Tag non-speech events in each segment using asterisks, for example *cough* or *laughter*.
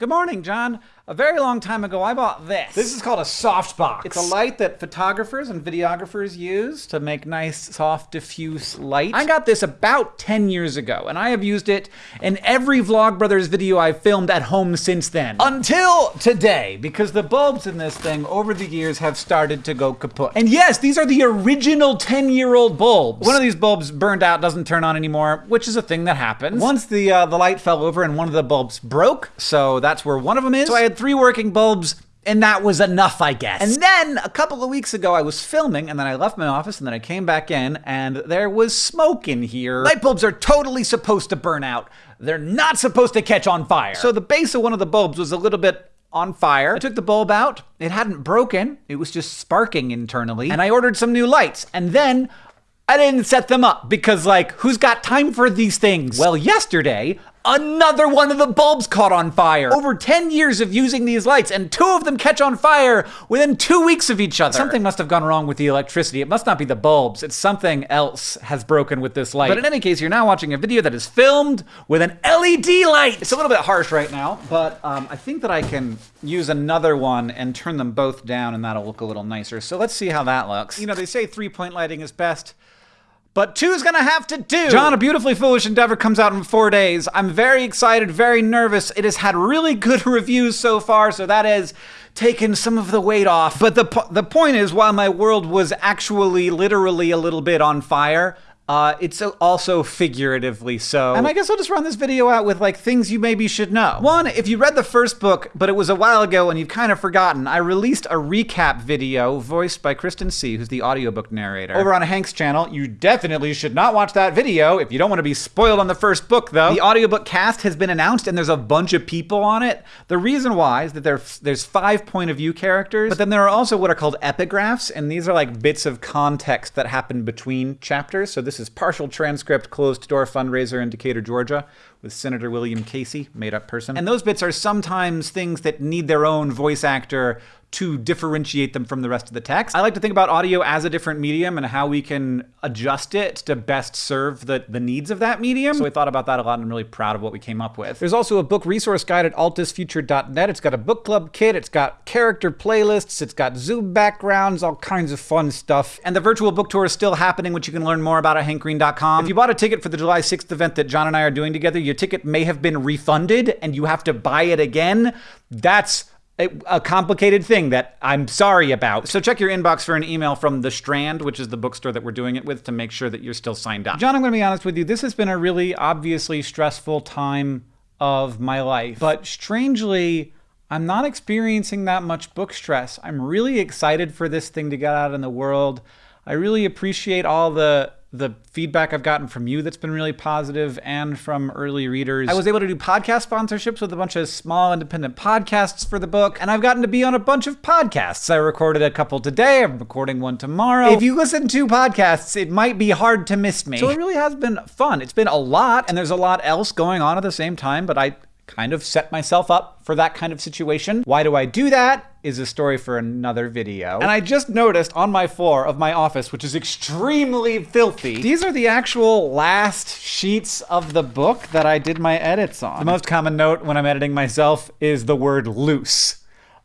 Good morning, John. A very long time ago, I bought this. This is called a softbox. It's a light that photographers and videographers use to make nice, soft, diffuse light. I got this about 10 years ago, and I have used it in every Vlogbrothers video I've filmed at home since then. Until today, because the bulbs in this thing over the years have started to go kaput. And yes, these are the original 10-year-old bulbs. One of these bulbs burned out, doesn't turn on anymore, which is a thing that happens. Once the, uh, the light fell over and one of the bulbs broke, so that's where one of them is. So I had three working bulbs and that was enough, I guess. And then a couple of weeks ago, I was filming, and then I left my office, and then I came back in, and there was smoke in here. Light bulbs are totally supposed to burn out. They're not supposed to catch on fire. So the base of one of the bulbs was a little bit on fire. I took the bulb out. It hadn't broken. It was just sparking internally. And I ordered some new lights. And then I didn't set them up because, like, who's got time for these things? Well, yesterday, Another one of the bulbs caught on fire. Over 10 years of using these lights, and two of them catch on fire within two weeks of each other. Something must have gone wrong with the electricity. It must not be the bulbs. It's something else has broken with this light. But in any case, you're now watching a video that is filmed with an LED light. It's a little bit harsh right now, but um, I think that I can use another one and turn them both down, and that'll look a little nicer. So let's see how that looks. You know, they say three-point lighting is best. But two's gonna have to do. John, A Beautifully Foolish Endeavor comes out in four days. I'm very excited, very nervous. It has had really good *laughs* reviews so far, so that has taken some of the weight off. But the, po the point is, while my world was actually literally a little bit on fire, uh, it's also figuratively so. And I guess I'll just run this video out with like things you maybe should know. One, if you read the first book, but it was a while ago and you've kind of forgotten, I released a recap video voiced by Kristen Sieh., who's the audiobook narrator, over on Hank's channel. You definitely should not watch that video if you don't want to be spoiled on the first book, though. The audiobook cast has been announced and there's a bunch of people on it. The reason why is that there, there's five point of view characters, but then there are also what are called epigraphs, and these are like bits of context that happen between chapters. So this is partial transcript, closed door fundraiser in Decatur, Georgia, with Senator William Casey, made up person. And those bits are sometimes things that need their own voice actor to differentiate them from the rest of the text. I like to think about audio as a different medium and how we can adjust it to best serve the, the needs of that medium. So I thought about that a lot and I'm really proud of what we came up with. There's also a book resource guide at altusfuture.net. It's got a book club kit, it's got character playlists, it's got Zoom backgrounds, all kinds of fun stuff. And the virtual book tour is still happening, which you can learn more about at hankgreen.com. If you bought a ticket for the July 6th event that John and I are doing together, your ticket may have been refunded and you have to buy it again. That's a complicated thing that I'm sorry about. So check your inbox for an email from The Strand, which is the bookstore that we're doing it with, to make sure that you're still signed up. John, I'm going to be honest with you. This has been a really obviously stressful time of my life. But strangely, I'm not experiencing that much book stress. I'm really excited for this thing to get out in the world. I really appreciate all the the feedback I've gotten from you that's been really positive and from early readers. I was able to do podcast sponsorships with a bunch of small independent podcasts for the book, and I've gotten to be on a bunch of podcasts. I recorded a couple today, I'm recording one tomorrow. If you listen to podcasts, it might be hard to miss me. So it really has been fun. It's been a lot, and there's a lot else going on at the same time, but I kind of set myself up for that kind of situation. Why do I do that? Is a story for another video. And I just noticed on my floor of my office, which is extremely filthy, these are the actual last sheets of the book that I did my edits on. The most common note when I'm editing myself is the word loose.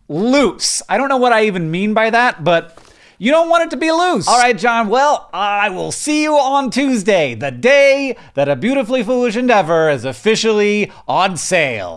Loose. I don't know what I even mean by that, but you don't want it to be loose. All right, John. Well, I will see you on Tuesday, the day that A Beautifully Foolish Endeavor is officially on sale.